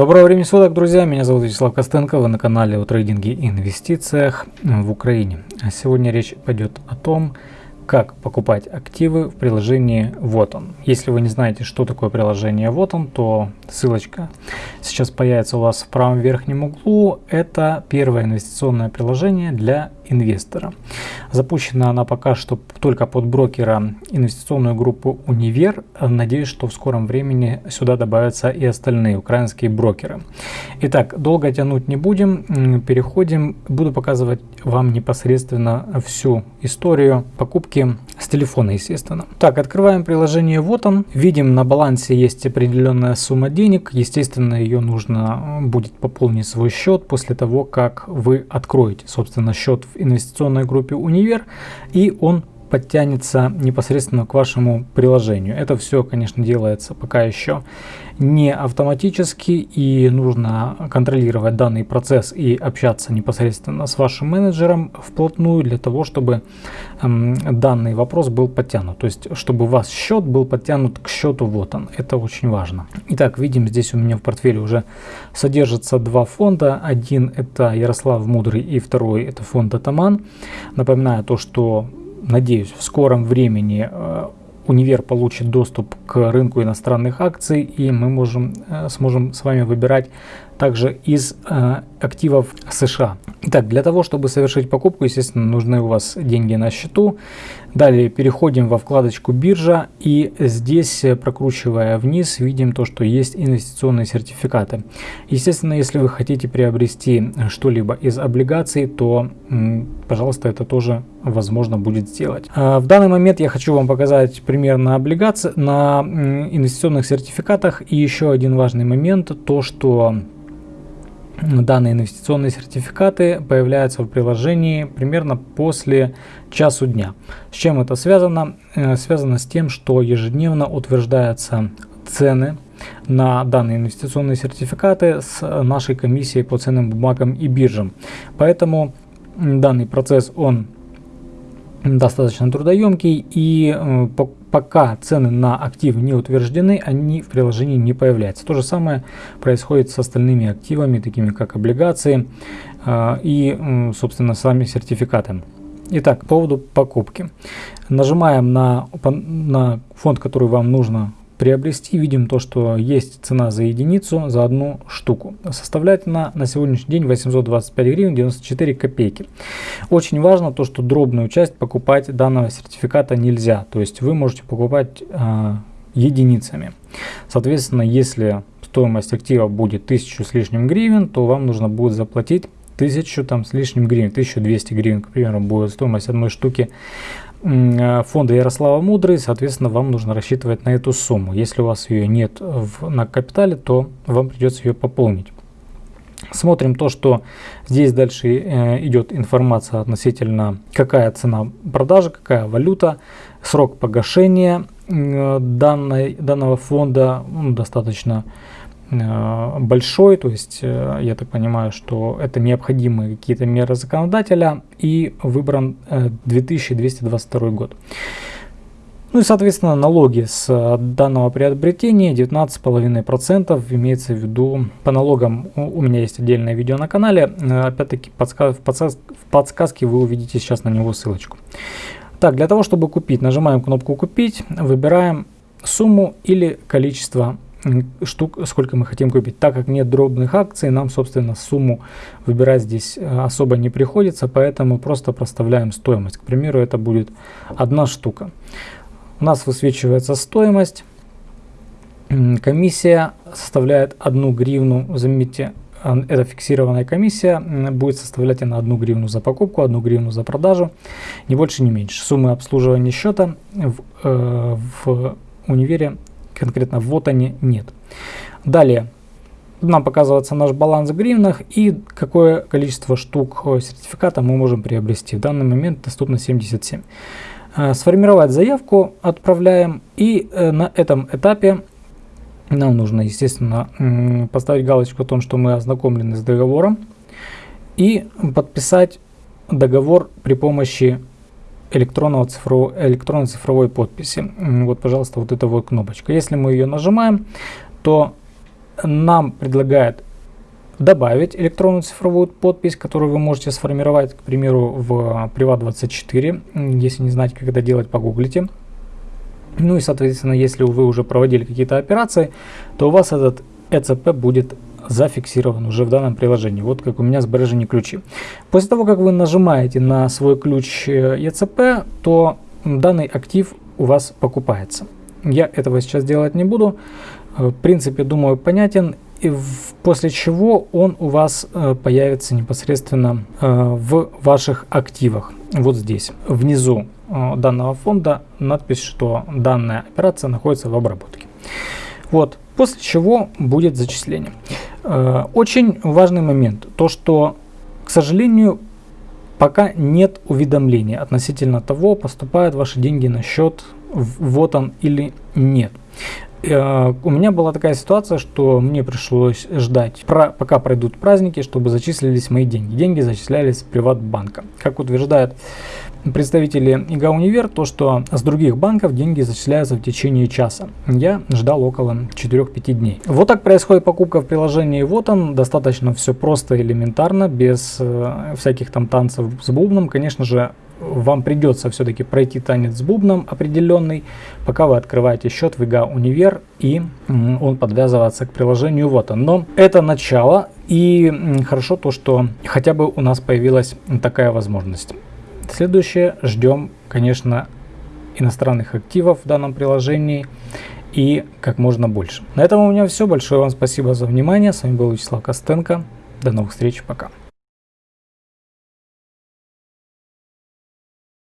Доброго времени суток, друзья! Меня зовут Вячеслав Костенко, вы на канале о трейдинге и инвестициях в Украине. А сегодня речь пойдет о том, как покупать активы в приложении Вот он. Если вы не знаете, что такое приложение Вот он, то ссылочка сейчас появится у вас в правом верхнем углу. Это первое инвестиционное приложение для инвестора. Запущена она пока что только под брокера инвестиционную группу Универ. Надеюсь, что в скором времени сюда добавятся и остальные украинские брокеры. Итак, долго тянуть не будем. Переходим. Буду показывать вам непосредственно всю историю покупки с телефона, естественно. Так, открываем приложение. Вот он. Видим, на балансе есть определенная сумма денег. Естественно, ее нужно будет пополнить свой счет после того, как вы откроете, собственно, счет в инвестиционной группе Универ, и он подтянется непосредственно к вашему приложению. Это все, конечно, делается пока еще не автоматически и нужно контролировать данный процесс и общаться непосредственно с вашим менеджером вплотную для того, чтобы эм, данный вопрос был подтянут. То есть, чтобы у вас счет был подтянут к счету вот он. Это очень важно. Итак, видим здесь у меня в портфеле уже содержатся два фонда. Один это Ярослав Мудрый и второй это фонд Атаман. Напоминаю то, что надеюсь, в скором времени э, универ получит доступ к рынку иностранных акций, и мы можем, э, сможем с вами выбирать также из э, активов США. Итак, для того, чтобы совершить покупку, естественно, нужны у вас деньги на счету. Далее переходим во вкладочку биржа и здесь, э, прокручивая вниз, видим то, что есть инвестиционные сертификаты. Естественно, если вы хотите приобрести что-либо из облигаций, то, пожалуйста, это тоже возможно будет сделать. А, в данный момент я хочу вам показать пример на облигации, на инвестиционных сертификатах. И еще один важный момент, то что данные инвестиционные сертификаты появляются в приложении примерно после часу дня. С чем это связано? Э, связано с тем, что ежедневно утверждаются цены на данные инвестиционные сертификаты с нашей комиссией по ценным бумагам и биржам. Поэтому данный процесс он достаточно трудоемкий и э, пока цены на активы не утверждены, они в приложении не появляются. То же самое происходит с остальными активами, такими как облигации э, и, собственно, сами сертификаты. Итак, по поводу покупки. Нажимаем на, на фонд, который вам нужно приобрести, видим то, что есть цена за единицу за одну штуку. Составляет она на сегодняшний день 825 гривен 94 копейки. Очень важно то, что дробную часть покупать данного сертификата нельзя. То есть вы можете покупать э, единицами. Соответственно, если стоимость актива будет 1000 с лишним гривен, то вам нужно будет заплатить 1000 там с лишним гривен, 1200 гривен, к примеру, будет стоимость одной штуки фонда Ярослава Мудрый, соответственно, вам нужно рассчитывать на эту сумму. Если у вас ее нет в, на капитале, то вам придется ее пополнить. Смотрим то, что здесь дальше э, идет информация относительно какая цена продажи, какая валюта, срок погашения э, данной, данного фонда ну, достаточно Э, большой, то есть э, я так понимаю, что это необходимые какие-то меры законодателя и выбран 2222 э, год. Ну и соответственно налоги с данного приобретения 19,5% имеется в виду по налогам у меня есть отдельное видео на канале, опять-таки в подсказке вы увидите сейчас на него ссылочку. Так, для того чтобы купить, нажимаем кнопку купить, выбираем сумму или количество штук, сколько мы хотим купить. Так как нет дробных акций, нам, собственно, сумму выбирать здесь э, особо не приходится, поэтому просто проставляем стоимость. К примеру, это будет одна штука. У нас высвечивается стоимость. Комиссия составляет 1 гривну. Заметьте, это фиксированная комиссия. Будет составлять она 1 гривну за покупку, 1 гривну за продажу. Ни больше, ни меньше. Суммы обслуживания счета в, э, в универе конкретно вот они нет. Далее нам показывается наш баланс в гривнах и какое количество штук сертификата мы можем приобрести. В данный момент доступно 77. Э, сформировать заявку отправляем и э, на этом этапе нам нужно, естественно, поставить галочку о том, что мы ознакомлены с договором и подписать договор при помощи электронного цифрового, электронной цифровой подписи. Вот, пожалуйста, вот эта вот кнопочка. Если мы ее нажимаем, то нам предлагает добавить электронную цифровую подпись, которую вы можете сформировать, к примеру, в Privat24. Если не знаете, как это делать, погуглите. Ну и, соответственно, если вы уже проводили какие-то операции, то у вас этот ECP будет зафиксирован уже в данном приложении. Вот как у меня сбережение ключи. После того, как вы нажимаете на свой ключ ECP, э, то данный актив у вас покупается. Я этого сейчас делать не буду. Э, в принципе, думаю, понятен. И после чего он у вас э, появится непосредственно в ваших активах. Вот здесь, внизу данного фонда, надпись, что данная операция находится в обработке. Вот, после чего будет зачисление. Э, очень важный момент, то что, к сожалению, пока нет уведомления относительно того, поступают ваши деньги на счет, вот он или нет. Э, у меня была такая ситуация, что мне пришлось ждать, пока пройдут праздники, чтобы зачислились мои деньги. Деньги зачислялись с приватбанка. Как утверждает представители ИГА Универ, то что с других банков деньги зачисляются в течение часа. Я ждал около 4-5 дней. Вот так происходит покупка в приложении Вот он. Достаточно все просто, элементарно, без э, всяких там танцев с бубном. Конечно же, вам придется все-таки пройти танец с бубном определенный, пока вы открываете счет в ИГА Универ и он подвязывается к приложению вот он. Но это начало и хорошо то, что хотя бы у нас появилась такая возможность. Следующее, ждем, конечно, иностранных активов в данном приложении и как можно больше. На этом у меня все. Большое вам спасибо за внимание. С вами был Вячеслав Костенко. До новых встреч. Пока.